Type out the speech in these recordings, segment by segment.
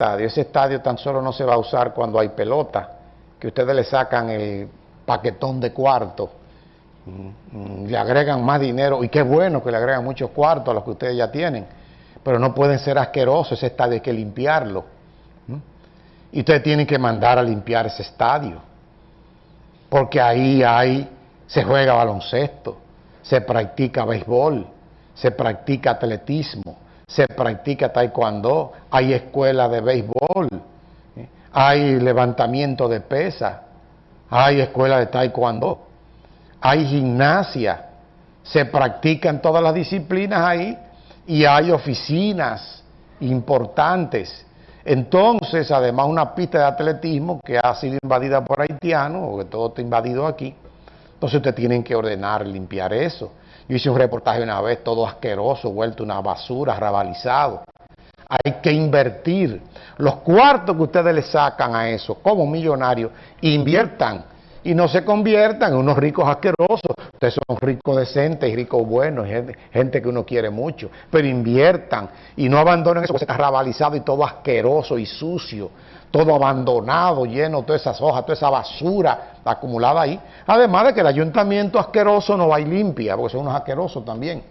Ese estadio tan solo no se va a usar cuando hay pelota, que ustedes le sacan el paquetón de cuarto, mm, le agregan más dinero, y qué bueno que le agregan muchos cuartos a los que ustedes ya tienen, pero no pueden ser asquerosos, ese estadio hay que limpiarlo. Y ustedes tienen que mandar a limpiar ese estadio, porque ahí hay, se juega baloncesto, se practica béisbol, se practica atletismo, se practica taekwondo, hay escuela de béisbol, hay levantamiento de pesas, hay escuela de taekwondo, hay gimnasia, se practican todas las disciplinas ahí y hay oficinas importantes. Entonces, además una pista de atletismo que ha sido invadida por haitianos, o que todo está invadido aquí, entonces ustedes tienen que ordenar, limpiar eso. Yo hice un reportaje una vez, todo asqueroso, vuelto una basura, rabalizado. Hay que invertir. Los cuartos que ustedes le sacan a eso, como millonarios, inviertan y no se conviertan en unos ricos asquerosos. Ustedes son ricos decentes y ricos buenos, gente, que uno quiere mucho. Pero inviertan y no abandonen eso que está rabalizado y todo asqueroso y sucio todo abandonado, lleno de todas esas hojas, toda esa basura acumulada ahí. Además de que el ayuntamiento asqueroso no va y limpia, porque son unos asquerosos también.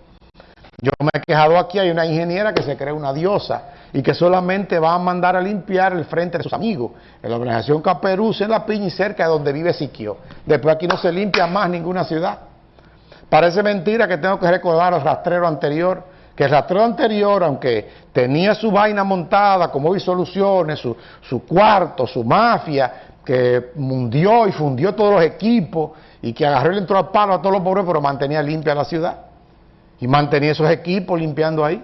Yo me he quejado aquí, hay una ingeniera que se cree una diosa y que solamente va a mandar a limpiar el frente de sus amigos, en la organización Caperuz, en La Piña y cerca de donde vive Siquio. Después aquí no se limpia más ninguna ciudad. Parece mentira que tengo que recordar el rastrero anterior, que el rastrero anterior, aunque tenía su vaina montada, como hoy soluciones, su, su cuarto, su mafia, que mundió y fundió todos los equipos y que agarró y entró al palo a todos los pobres, pero mantenía limpia la ciudad. Y mantenía esos equipos limpiando ahí.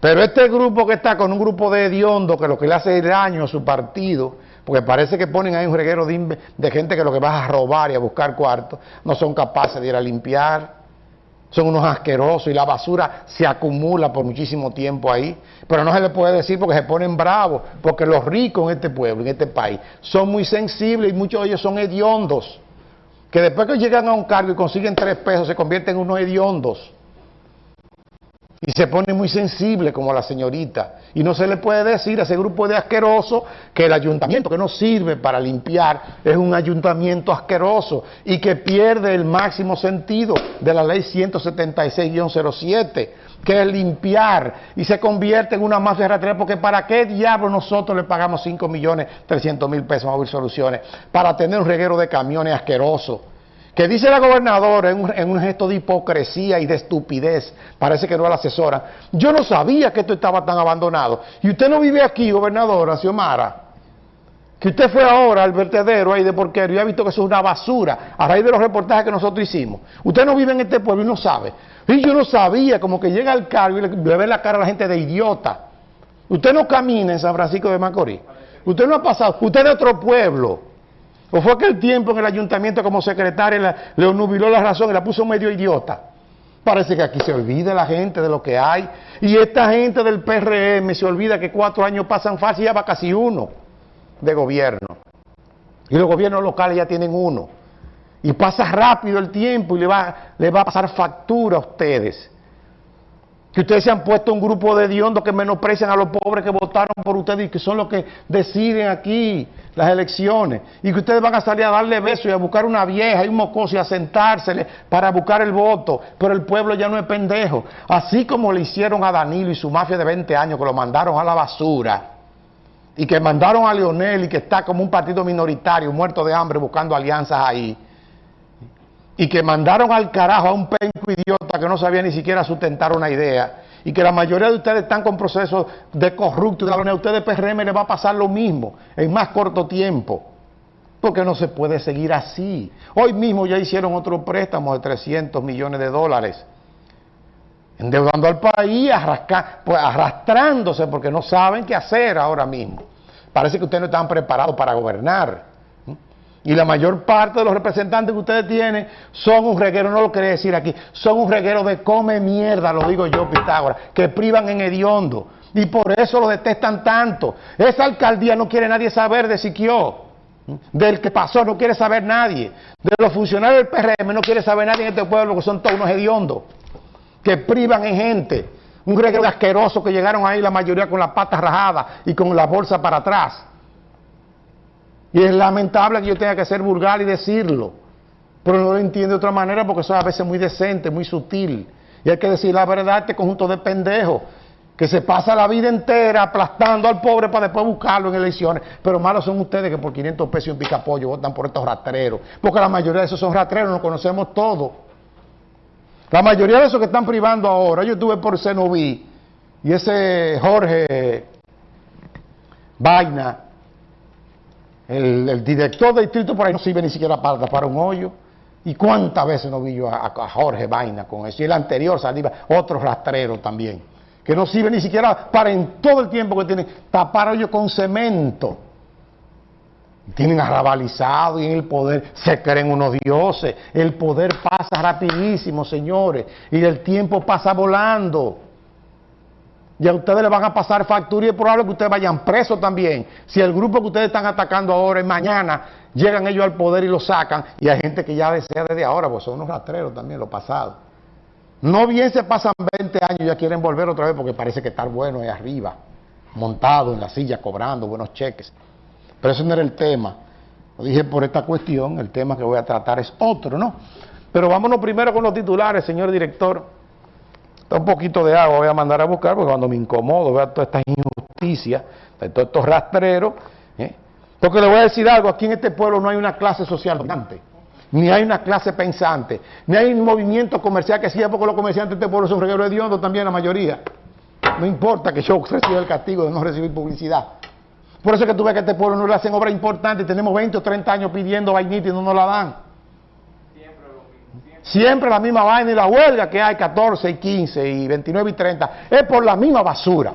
Pero este grupo que está con un grupo de hediondo que lo que le hace daño a su partido, porque parece que ponen ahí un reguero de, de gente que lo que va a robar y a buscar cuartos, no son capaces de ir a limpiar son unos asquerosos y la basura se acumula por muchísimo tiempo ahí. Pero no se le puede decir porque se ponen bravos, porque los ricos en este pueblo, en este país, son muy sensibles y muchos de ellos son hediondos. Que después que llegan a un cargo y consiguen tres pesos, se convierten en unos hediondos. Y se pone muy sensible como la señorita. Y no se le puede decir a ese grupo de asquerosos que el ayuntamiento que no sirve para limpiar es un ayuntamiento asqueroso y que pierde el máximo sentido de la ley 176-07, que es limpiar y se convierte en una mafia rastrera porque ¿para qué diablo nosotros le pagamos 5 millones 300 mil pesos a Soluciones? Para tener un reguero de camiones asquerosos que dice la gobernadora en un, gesto de hipocresía y de estupidez, parece que no la asesora, yo no sabía que esto estaba tan abandonado. Y usted no vive aquí, gobernadora Xiomara, que usted fue ahora al vertedero ahí de porquero y ha visto que eso es una basura a raíz de los reportajes que nosotros hicimos. Usted no vive en este pueblo y no sabe. Y yo no sabía, como que llega al cargo y le, le ve la cara a la gente de idiota. Usted no camina en San Francisco de Macorís. Usted no ha pasado, usted es de otro pueblo. ¿O fue aquel tiempo en el ayuntamiento como secretaria le nubiló la razón y la puso medio idiota? Parece que aquí se olvida la gente de lo que hay. Y esta gente del PRM se olvida que cuatro años pasan fácil ya va casi uno de gobierno. Y los gobiernos locales ya tienen uno. Y pasa rápido el tiempo y le va, le va a pasar factura a ustedes que ustedes se han puesto un grupo de diondos que menosprecian a los pobres que votaron por ustedes y que son los que deciden aquí las elecciones. Y que ustedes van a salir a darle besos y a buscar una vieja y un mocoso y a sentársele para buscar el voto. Pero el pueblo ya no es pendejo. Así como le hicieron a Danilo y su mafia de 20 años que lo mandaron a la basura. Y que mandaron a Leonel y que está como un partido minoritario muerto de hambre buscando alianzas ahí y que mandaron al carajo a un penco idiota que no sabía ni siquiera sustentar una idea y que la mayoría de ustedes están con procesos de corrupto y a ustedes PRM les va a pasar lo mismo en más corto tiempo. Porque no se puede seguir así. Hoy mismo ya hicieron otro préstamo de 300 millones de dólares, endeudando al país, pues, arrastrándose porque no saben qué hacer ahora mismo. Parece que ustedes no están preparados para gobernar. Y la mayor parte de los representantes que ustedes tienen son un reguero, no lo quería decir aquí, son un reguero de come mierda, lo digo yo, Pitágoras, que privan en hediondo. Y por eso lo detestan tanto. Esa alcaldía no quiere nadie saber de Siquio. Del que pasó no quiere saber nadie. De los funcionarios del PRM no quiere saber nadie en este pueblo, que son todos unos hediondos. Que privan en gente. Un reguero de asquerosos que llegaron ahí la mayoría con las patas rajadas y con la bolsa para atrás. Y es lamentable que yo tenga que ser vulgar y decirlo, pero no lo entiendo de otra manera porque es a veces muy decente, muy sutil. Y hay que decir la verdad, este conjunto de pendejos que se pasa la vida entera aplastando al pobre para después buscarlo en elecciones. Pero malos son ustedes que por 500 pesos y un picapollo votan por estos rastreros. Porque la mayoría de esos son rastreros, nos conocemos todos. La mayoría de esos que están privando ahora, yo estuve por Cenoví y ese Jorge Vaina, el, director del distrito por ahí no sirve ni siquiera para tapar un hoyo. ¿Y cuántas veces no vi yo a, Jorge Vaina con eso? Y el anterior salía otro rastrero también que no sirve ni siquiera para en todo el tiempo que tienen tapar hoyos con cemento. Tienen arrabalizado y en el poder se creen unos dioses. El poder pasa rapidísimo, señores, y el tiempo pasa volando. Y a ustedes les van a pasar factura y es probable que ustedes vayan presos también. Si el grupo que ustedes están atacando ahora y mañana llegan ellos al poder y lo sacan, y hay gente que ya desea desde ahora, pues son unos rastreros también, lo pasado. No bien se pasan 20 años y ya quieren volver otra vez porque parece que estar bueno ahí arriba, montado en la silla, cobrando buenos cheques. Pero ese no era el tema. Lo dije por esta cuestión, el tema que voy a tratar es otro, ¿no? Pero vámonos primero con los titulares, señor director. Está un poquito de agua, voy a mandar a buscar porque cuando me incomodo veo toda esta injusticia, de todos estos rastreros. ¿eh? Porque le voy a decir algo, aquí en este pueblo no hay una clase social dominante ni hay una clase pensante, ni hay un movimiento comercial que siga porque los comerciantes de este pueblo son regueros de hediondo también la mayoría. No importa que yo reciba el castigo de no recibir publicidad. Por eso es que tú ves que este pueblo no le hacen obras importantes, tenemos 20 o 30 años pidiendo vainita y no nos la dan. Siempre, la misma vaina y la huelga que hay 14 y 15 y 29 y 30 es por la misma basura.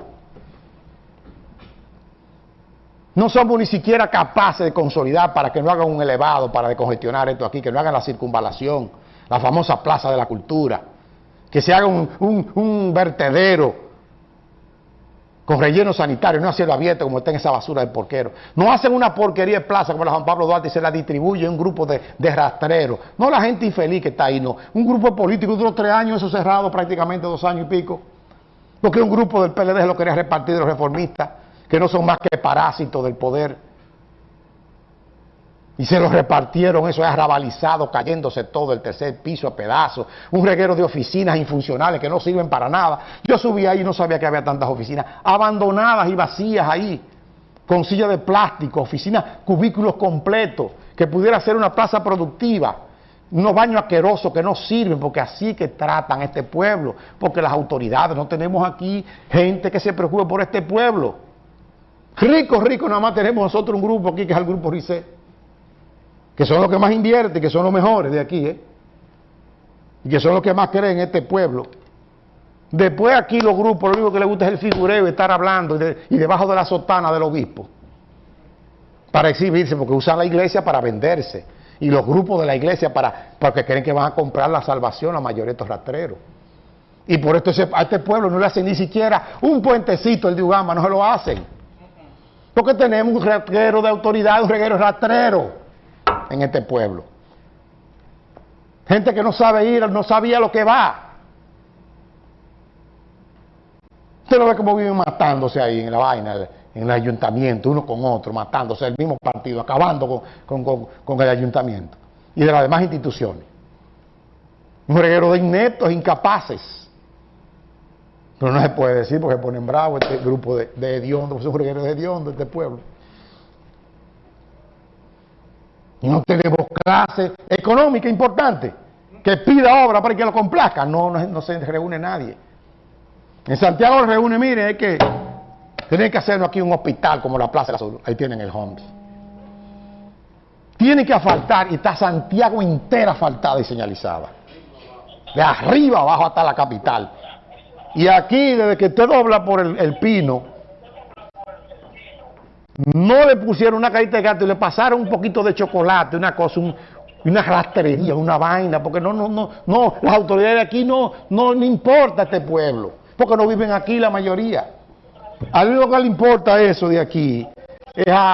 No somos ni siquiera capaces de consolidar para que no hagan un elevado, para decongestionar esto aquí, que no hagan la circunvalación, la famosa plaza de la cultura, que se haga un, vertedero con relleno sanitario, no a cielo abierto como está en esa basura del porquero. No hacen una porquería de plaza como la Juan Pablo Duarte y se la distribuye un grupo de, de rastreros. No la gente infeliz que está ahí, no. Un grupo político duró tres años, eso cerrado prácticamente dos años y pico. Porque un grupo del PLD lo quería repartir de los reformistas que no son más que parásitos del poder. Y se los repartieron, eso es arrabalizado, cayéndose todo el tercer piso a pedazos, un reguero de oficinas infuncionales que no sirven para nada. Yo subí ahí y no sabía que había tantas oficinas. Abandonadas y vacías ahí, con sillas de plástico, oficinas, cubículos completos, que pudiera ser una plaza productiva, unos baños asquerosos que no sirven, porque así que tratan este pueblo, porque las autoridades, no tenemos aquí gente que se preocupe por este pueblo. Rico, rico, nada más tenemos nosotros un grupo aquí que es el grupo RICE, que son los que más invierten, que son los mejores de aquí, ¿eh? y que son los que más creen en este pueblo. Después aquí los grupos, lo único que les gusta es el figureo, estar hablando y, debajo de la sotana del obispo, para exhibirse, porque usan la iglesia para venderse, y los grupos de la iglesia para porque creen que van a comprar la salvación a mayoría de estos rastreros. Y por esto a este pueblo no le hacen ni siquiera un puentecito el de Ugama, no se lo hacen. Porque tenemos un reguero de autoridad, un reguero rastrero en este pueblo. Gente que no sabe ir, no sabía lo que va. Usted lo ve como viven matándose ahí en la vaina, en el ayuntamiento, uno con otro, matándose el mismo partido, acabando con, el ayuntamiento y de las demás instituciones. Un reguero de ineptos, incapaces. Pero no se puede decir porque ponen bravo este grupo de, de hediondos, son regueros de hediondos este pueblo. No tenemos clase económica importante que pida obra para que lo complazca. No, no, se reúne nadie. En Santiago se reúne, mire, es que tienen que hacernos aquí un hospital como la Plaza de la Salud. Ahí tienen el Homes. Tiene que asfaltar y está Santiago entera asfaltada y señalizada. De arriba abajo hasta la capital. Y aquí, desde que usted dobla por el, pino, no le pusieron una carita de gato y le pasaron un poquito de chocolate, una cosa, una rastrería, una vaina, porque no, no, no, no, las autoridades de aquí no, no le importa a este pueblo, porque no viven aquí la mayoría. A mí lo que le importa eso de aquí es a,